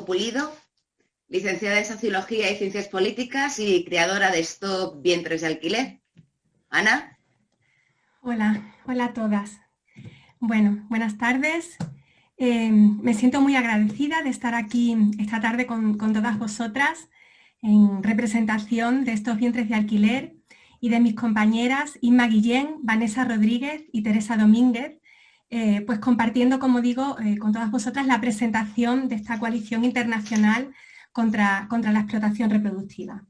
Pulido, licenciada en Sociología y Ciencias Políticas y creadora de Stop Vientres de Alquiler. Ana. Hola, hola a todas. Bueno, buenas tardes. Eh, me siento muy agradecida de estar aquí esta tarde con, todas vosotras en representación de estos vientres de alquiler y de mis compañeras Inma Guillén, Vanessa Rodríguez y Teresa Domínguez, eh, pues compartiendo, como digo, eh, con todas vosotras la presentación de esta coalición internacional contra, contra la explotación reproductiva.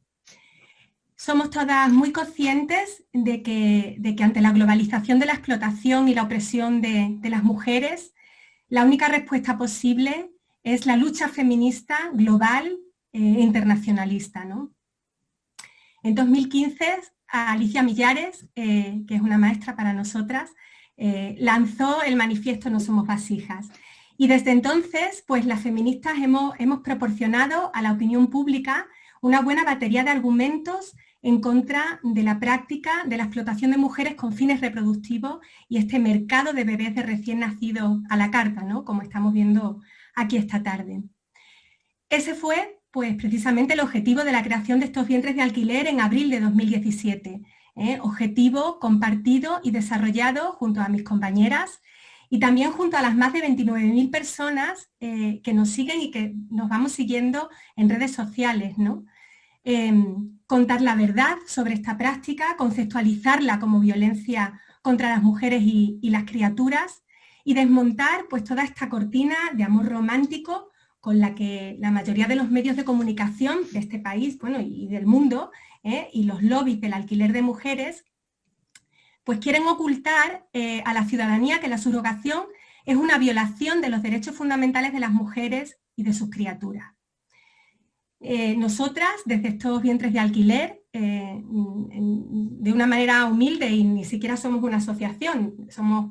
Somos todas muy conscientes de que, de que, ante la globalización de la explotación y la opresión de, las mujeres, la única respuesta posible es la lucha feminista global e internacionalista. En 2015, Alicia Millares, que es una maestra para nosotras, eh, lanzó el manifiesto No somos vasijas. Y desde entonces, pues las feministas hemos, proporcionado a la opinión pública una buena batería de argumentos en contra de la práctica de la explotación de mujeres con fines reproductivos y este mercado de bebés de recién nacidos a la carta, ¿no? como estamos viendo aquí esta tarde. Ese fue pues, precisamente el objetivo de la creación de estos vientres de alquiler en abril de 2017, ¿eh? objetivo compartido y desarrollado junto a mis compañeras y también junto a las más de 29.000 personas eh, que nos siguen y que nos vamos siguiendo en redes sociales. ¿no? Em, contar la verdad sobre esta práctica, conceptualizarla como violencia contra las mujeres y, las criaturas y desmontar pues, toda esta cortina de amor romántico con la que la mayoría de los medios de comunicación de este país bueno, y del mundo ¿eh? y los lobbies del alquiler de mujeres, pues quieren ocultar eh, a la ciudadanía que la subrogación es una violación de los derechos fundamentales de las mujeres y de sus criaturas. Eh, nosotras, desde estos vientres de alquiler, de una manera humilde y ni siquiera somos una asociación, somos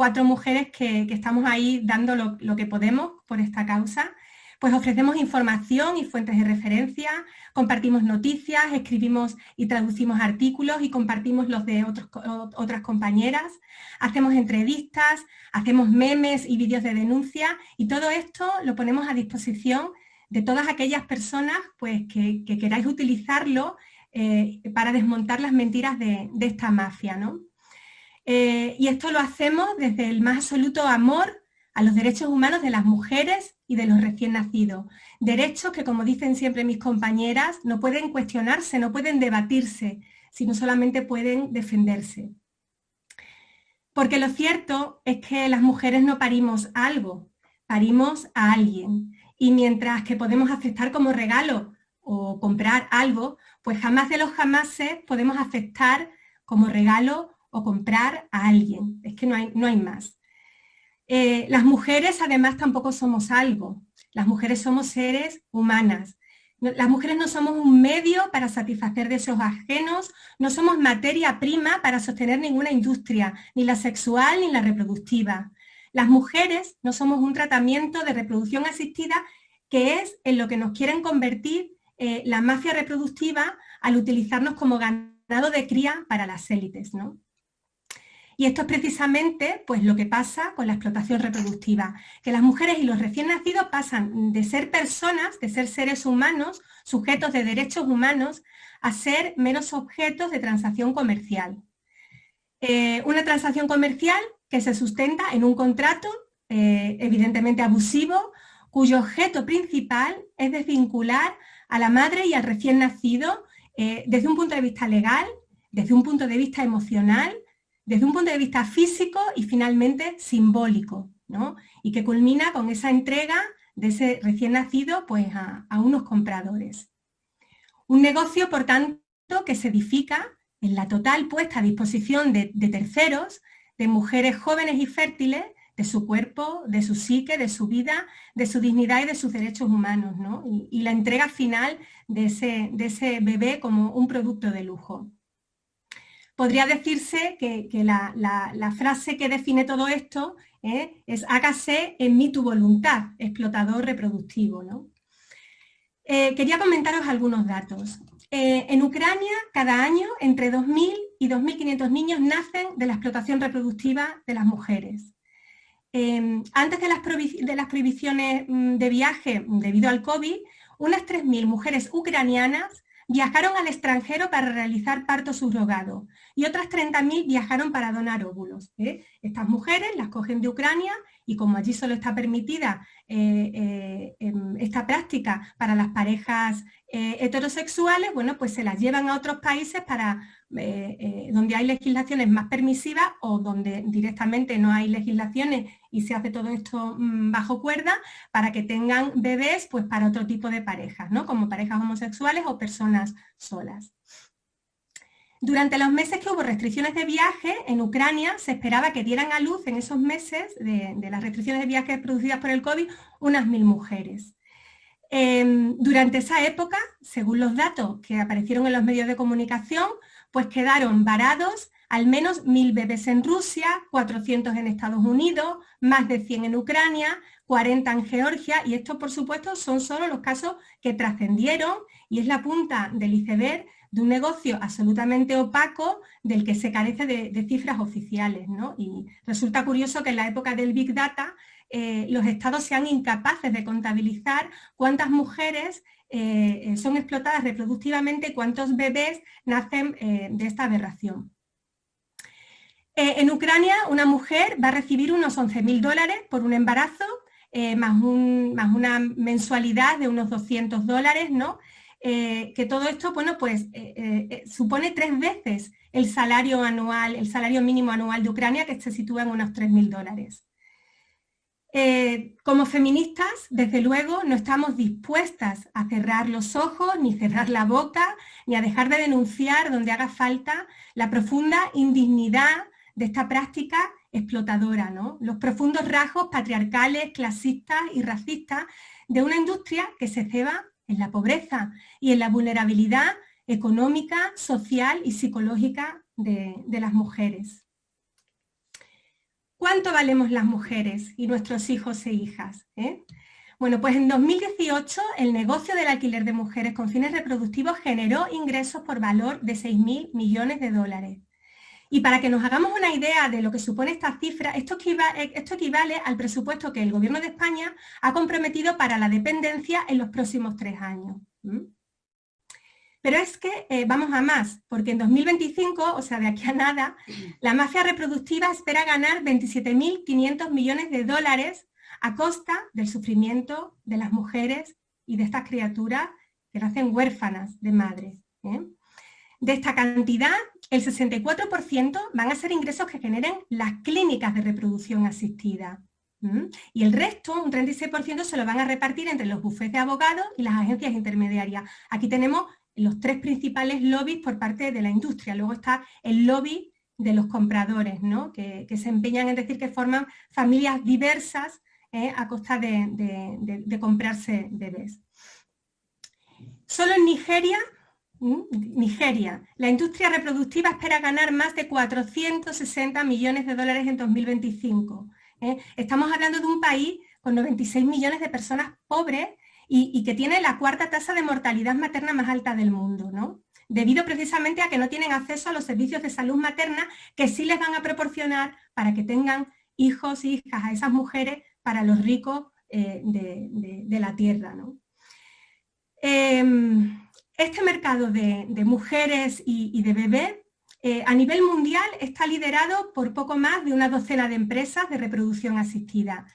cuatro mujeres que, estamos ahí dando lo, que podemos por esta causa, pues ofrecemos información y fuentes de referencia, compartimos noticias, escribimos y traducimos artículos y compartimos los de otras compañeras, hacemos entrevistas, hacemos memes y vídeos de denuncia y todo esto lo ponemos a disposición de todas aquellas personas pues, que, queráis utilizarlo eh, para desmontar las mentiras de, esta mafia. ¿no? Eh, y esto lo hacemos desde el más absoluto amor a los derechos humanos de las mujeres y de los recién nacidos. Derechos que, como dicen siempre mis compañeras, no pueden cuestionarse, no pueden debatirse, sino solamente pueden defenderse. Porque lo cierto es que las mujeres no parimos algo, parimos a alguien. Y mientras que podemos aceptar como regalo o comprar algo, pues jamás de los jamases podemos aceptar como regalo o comprar a alguien. Es que no hay, no hay más. Eh, las mujeres además tampoco somos algo, las mujeres somos seres humanas. Las mujeres no somos un medio para satisfacer deseos ajenos, no somos materia prima para sostener ninguna industria, ni la sexual ni la reproductiva. Las mujeres no somos un tratamiento de reproducción asistida que es en lo que nos quieren convertir eh, la mafia reproductiva al utilizarnos como ganado de cría para las élites. ¿no? Y esto es precisamente pues, lo que pasa con la explotación reproductiva, que las mujeres y los recién nacidos pasan de ser personas, de ser seres humanos, sujetos de derechos humanos, a ser menos objetos de transacción comercial. Eh, una transacción comercial que se sustenta en un contrato eh, evidentemente abusivo, cuyo objeto principal es desvincular a la madre y al recién nacido eh, desde un punto de vista legal, desde un punto de vista emocional, desde un punto de vista físico y finalmente simbólico, ¿no? y que culmina con esa entrega de ese recién nacido pues, a, unos compradores. Un negocio, por tanto, que se edifica en la total puesta a disposición de, terceros, de mujeres jóvenes y fértiles, de su cuerpo, de su psique, de su vida, de su dignidad y de sus derechos humanos, ¿no? y, la entrega final de ese, de ese bebé como un producto de lujo podría decirse que, la, frase que define todo esto ¿eh? es hágase en mí tu voluntad, explotador reproductivo. Eh, quería comentaros algunos datos. Eh, en Ucrania, cada año, entre 2.000 y 2.500 niños nacen de la explotación reproductiva de las mujeres. em, antes de las, prohibiciones mm, de viaje debido al COVID, unas 3.000 mujeres ucranianas viajaron al extranjero para realizar parto subrogado y otras 30.000 viajaron para donar óvulos. ¿eh? Estas mujeres las cogen de Ucrania y como allí solo está permitida eh, eh, esta práctica para las parejas heterosexuales, bueno, pues se las llevan a otros países para eh, eh, donde hay legislaciones más permisivas o donde directamente no hay legislaciones y se hace todo esto mm, bajo cuerda para que tengan bebés pues para otro tipo de parejas, ¿no? como parejas homosexuales o personas solas. Durante los meses que hubo restricciones de viaje en Ucrania, se esperaba que dieran a luz en esos meses de, las restricciones de viaje producidas por el COVID unas mil mujeres. Em, durante esa época, según los datos que aparecieron en los medios de comunicación, pues quedaron varados al menos mil bebés en Rusia, 400 en Estados Unidos, más de 100 en Ucrania, 40 en Georgia, y estos por supuesto son solo los casos que trascendieron y es la punta del iceberg de un negocio absolutamente opaco del que se carece de, cifras oficiales. Y resulta curioso que en la época del Big Data eh, los estados sean incapaces de contabilizar cuántas mujeres eh, eh, son explotadas reproductivamente, cuántos bebés nacen de esta aberración. en Ucrania, una mujer va a recibir unos 11.000 dólares por un embarazo, más, más, una mensualidad de unos 200 dólares, ¿no? que todo esto, bueno, pues supone tres veces el salario anual, el salario mínimo anual de Ucrania, que se sitúa en unos 3.000 dólares. Eh, como feministas, desde luego, no estamos dispuestas a cerrar los ojos, ni cerrar la boca, ni a dejar de denunciar donde haga falta la profunda indignidad de esta práctica explotadora, ¿no? los profundos rasgos patriarcales, clasistas y racistas de una industria que se ceba en la pobreza y en la vulnerabilidad económica, social y psicológica de las mujeres. ¿Cuánto valemos las mujeres y nuestros hijos e hijas? Eh? Bueno, pues en 2018 el negocio del alquiler de mujeres con fines reproductivos generó ingresos por valor de 6.000 millones de dólares. Y para que nos hagamos una idea de lo que supone esta cifra, equivale, esto equivale al presupuesto que el Gobierno de España ha comprometido para la dependencia en los próximos tres años. Pero es que eh, vamos a más, porque en 2025, o sea, de aquí a nada, la mafia reproductiva espera ganar 27.500 millones de dólares a costa del sufrimiento de las mujeres y de estas criaturas que nacen huérfanas de madre. ¿eh? De esta cantidad, el 64% van a ser ingresos que generen las clínicas de reproducción asistida. Y el resto, un 36%, se lo van a repartir entre los bufetes de abogados y las agencias intermediarias. Aquí tenemos los tres principales lobbies por parte de la industria. Luego está el lobby de los compradores, ¿no? que, se empeñan en decir que forman familias diversas ¿eh? a costa de, comprarse bebés. Solo en Nigeria, Nigeria, la industria reproductiva espera ganar más de 460 millones de dólares en 2025. ¿eh? Estamos hablando de un país con 96 millones de personas pobres y, que tiene la cuarta tasa de mortalidad materna más alta del mundo, ¿no? debido precisamente a que no tienen acceso a los servicios de salud materna que sí les van a proporcionar para que tengan hijos e hijas a esas mujeres para los ricos eh, de, la tierra. Em, este mercado de, mujeres y, de bebés eh, a nivel mundial está liderado por poco más de una docena de empresas de reproducción asistida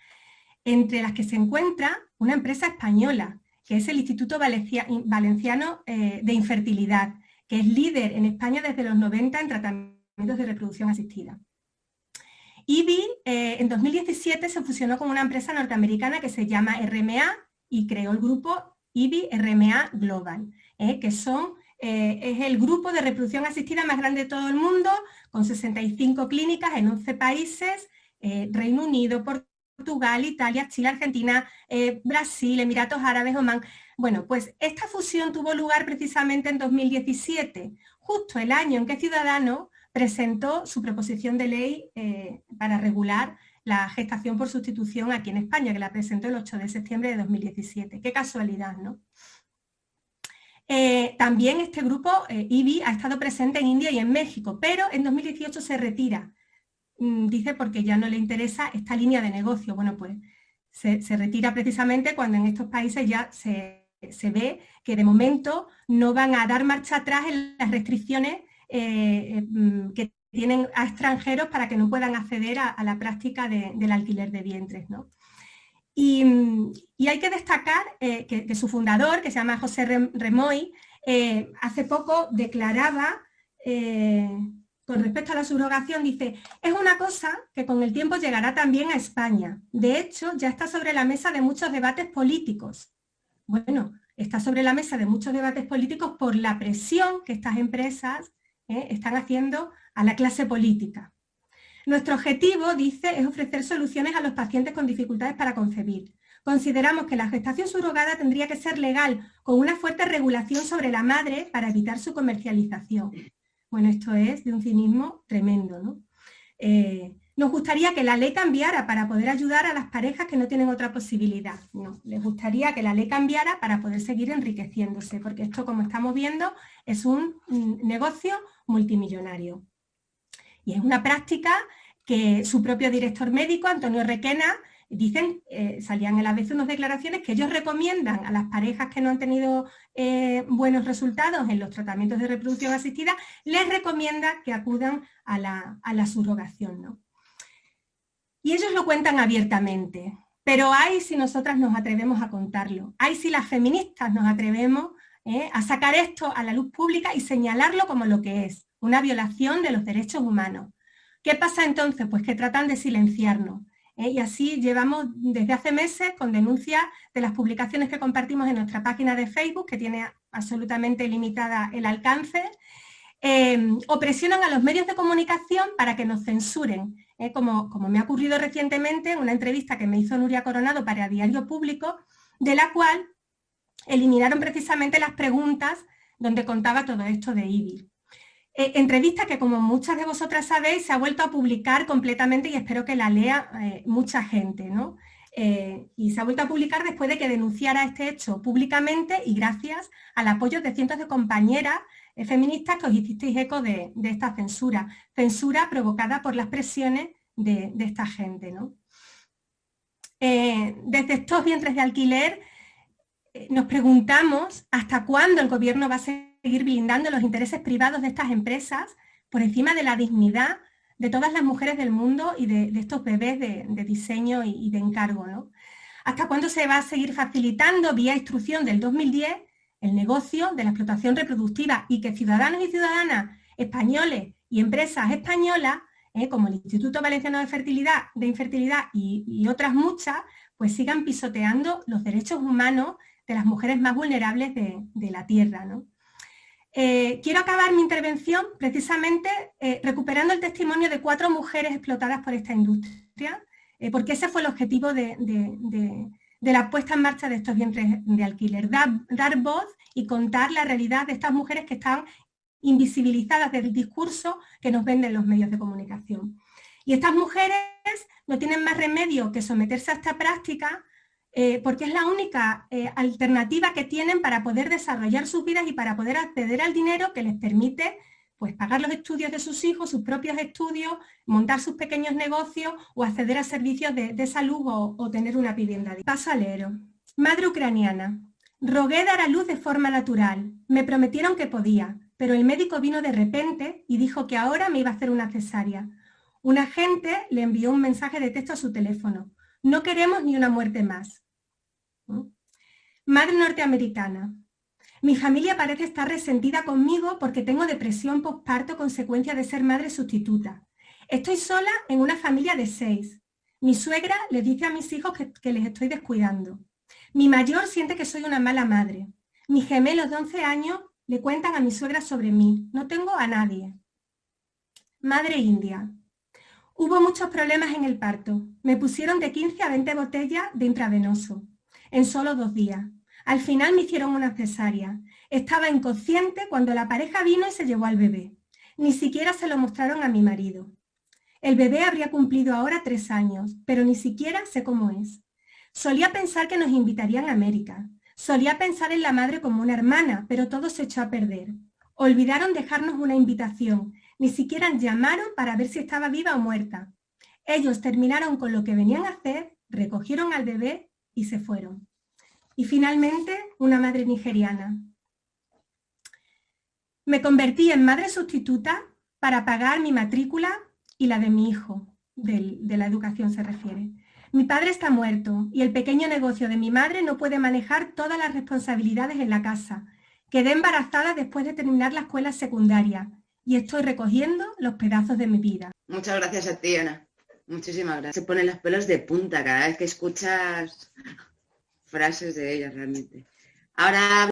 entre las que se encuentra una empresa española, que es el Instituto Valenciano eh, de Infertilidad, que es líder en España desde los 90 en tratamientos de reproducción asistida. IBI eh, en 2017 se fusionó con una empresa norteamericana que se llama RMA y creó el grupo IBI RMA Global, eh, que son, es el grupo de reproducción asistida más grande de todo el mundo, con 65 clínicas en 11 países, Reino Unido, Portugal, Portugal, Italia, Chile, Argentina, eh, Brasil, Emiratos Árabes, Oman. Bueno, pues esta fusión tuvo lugar precisamente en 2017, justo el año en que Ciudadano presentó su proposición de ley eh, para regular la gestación por sustitución aquí en España, que la presentó el 8 de septiembre de 2017. Qué casualidad, ¿no? Eh, también este grupo, IBI, ha estado presente en India y en México, pero en 2018 se retira dice porque ya no le interesa esta línea de negocio. Bueno, pues se, retira precisamente cuando en estos países ya se, ve que de momento no van a dar marcha atrás en las restricciones eh, mm, que tienen a extranjeros para que no puedan acceder a, la práctica del alquiler de vientres. ¿no? Y, hay que destacar eh, que, su fundador, que se llama José Remoy, eh, hace poco declaraba, eh, con respecto a la subrogación, dice, es una cosa que con el tiempo llegará también a España. De hecho, ya está sobre la mesa de muchos debates políticos. Bueno, está sobre la mesa de muchos debates políticos por la presión que estas empresas están haciendo a la clase política. Nuestro objetivo, dice, es ofrecer soluciones a los pacientes con dificultades para concebir. Consideramos que la gestación subrogada tendría que ser legal, con una fuerte regulación sobre la madre para evitar su comercialización. Bueno, esto es de un cinismo tremendo, ¿no? Eh, nos gustaría que la ley cambiara para poder ayudar a las parejas que no tienen otra posibilidad. No, les gustaría que la ley cambiara para poder seguir enriqueciéndose, porque esto, como estamos viendo, es un negocio multimillonario. Y es una práctica que su propio director médico, Antonio Requena, dicen, eh, salían en la vez unas declaraciones que ellos recomiendan a las parejas que no han tenido eh, buenos resultados en los tratamientos de reproducción asistida, les recomienda que acudan a la, subrogación. ¿no? Y ellos lo cuentan abiertamente, pero hay si nosotras nos atrevemos a contarlo, hay si las feministas nos atrevemos eh, a sacar esto a la luz pública y señalarlo como lo que es, una violación de los derechos humanos. ¿Qué pasa entonces? Pues que tratan de silenciarnos. ¿Eh? Y así llevamos desde hace meses con denuncias de las publicaciones que compartimos en nuestra página de Facebook, que tiene absolutamente limitada el alcance, eh, o presionan a los medios de comunicación para que nos censuren, ¿eh? como, como me ha ocurrido recientemente en una entrevista que me hizo Nuria Coronado para Diario Público, de la cual eliminaron precisamente las preguntas donde contaba todo esto de IBI. Eh, entrevista que como muchas de vosotras sabéis se ha vuelto a publicar completamente y espero que la lea eh, mucha gente, ¿no? Eh, y se ha vuelto a publicar después de que denunciara este hecho públicamente y gracias al apoyo de cientos de compañeras feministas que os hicisteis eco de, esta censura, censura provocada por las presiones de, esta gente. desde estos vientres de alquiler nos preguntamos hasta cuándo el gobierno va a ser seguir blindando los intereses privados de estas empresas por encima de la dignidad de todas las mujeres del mundo y de, estos bebés de, diseño y, de encargo. ¿no? ¿Hasta cuándo se va a seguir facilitando vía instrucción del 2010 el negocio de la explotación reproductiva y que ciudadanos y ciudadanas españoles y empresas españolas, ¿eh? como el Instituto Valenciano de Fertilidad, de Infertilidad y, otras muchas, pues sigan pisoteando los derechos humanos de las mujeres más vulnerables de, de la tierra. ¿no? Eh, quiero acabar mi intervención precisamente eh, recuperando el testimonio de cuatro mujeres explotadas por esta industria, eh, porque ese fue el objetivo de, la puesta en marcha de estos vientres de alquiler, dar, voz y contar la realidad de estas mujeres que están invisibilizadas del discurso que nos venden los medios de comunicación. Y estas mujeres no tienen más remedio que someterse a esta práctica eh, porque es la única eh, alternativa que tienen para poder desarrollar sus vidas y para poder acceder al dinero que les permite pues, pagar los estudios de sus hijos, sus propios estudios, montar sus pequeños negocios o acceder a servicios de, salud o, tener una vivienda. Paso a leer. Madre ucraniana. Rogué dar a luz de forma natural. Me prometieron que podía, pero el médico vino de repente y dijo que ahora me iba a hacer una cesárea. Un agente le envió un mensaje de texto a su teléfono. No queremos ni una muerte más. Madre norteamericana. Mi familia parece estar resentida conmigo porque tengo depresión postparto consecuencia de ser madre sustituta. Estoy sola en una familia de seis. Mi suegra le dice a mis hijos que, les estoy descuidando. Mi mayor siente que soy una mala madre. Mis gemelos de 11 años le cuentan a mi suegra sobre mí. No tengo a nadie. Madre india. Hubo muchos problemas en el parto. Me pusieron de 15 a 20 botellas de intravenoso en solo dos días. Al final me hicieron una cesárea. Estaba inconsciente cuando la pareja vino y se llevó al bebé. Ni siquiera se lo mostraron a mi marido. El bebé habría cumplido ahora tres años, pero ni siquiera sé cómo es. Solía pensar que nos invitarían a América. Solía pensar en la madre como una hermana, pero todo se echó a perder. Olvidaron dejarnos una invitación. Ni siquiera llamaron para ver si estaba viva o muerta. Ellos terminaron con lo que venían a hacer, recogieron al bebé y se fueron. Y finalmente, una madre nigeriana. Me convertí en madre sustituta para pagar mi matrícula y la de mi hijo, de la educación se refiere. Mi padre está muerto y el pequeño negocio de mi madre no puede manejar todas las responsabilidades en la casa. Quedé embarazada después de terminar la escuela secundaria y estoy recogiendo los pedazos de mi vida. Muchas gracias a ti, Ana. Muchísimas gracias. Se ponen los pelos de punta cada vez que escuchas frases de ella realmente. Ahora